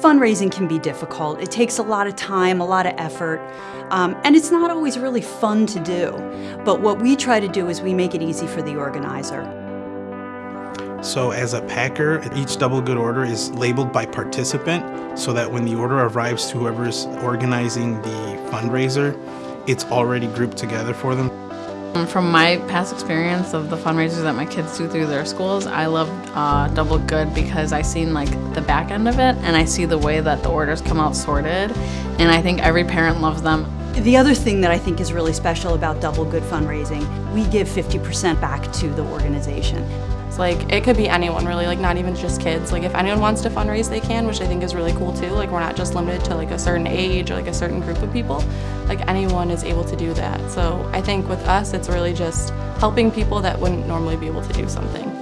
Fundraising can be difficult. It takes a lot of time, a lot of effort, um, and it's not always really fun to do. But what we try to do is we make it easy for the organizer. So as a packer, each Double Good order is labeled by participant so that when the order arrives to whoever's organizing the fundraiser, it's already grouped together for them. From my past experience of the fundraisers that my kids do through their schools, I love uh, Double Good because I seen like the back end of it and I see the way that the orders come out sorted and I think every parent loves them. The other thing that I think is really special about Double Good fundraising, we give 50% back to the organization. Like it could be anyone really, like not even just kids. Like if anyone wants to fundraise, they can, which I think is really cool too. Like we're not just limited to like a certain age or like a certain group of people. Like anyone is able to do that. So I think with us, it's really just helping people that wouldn't normally be able to do something.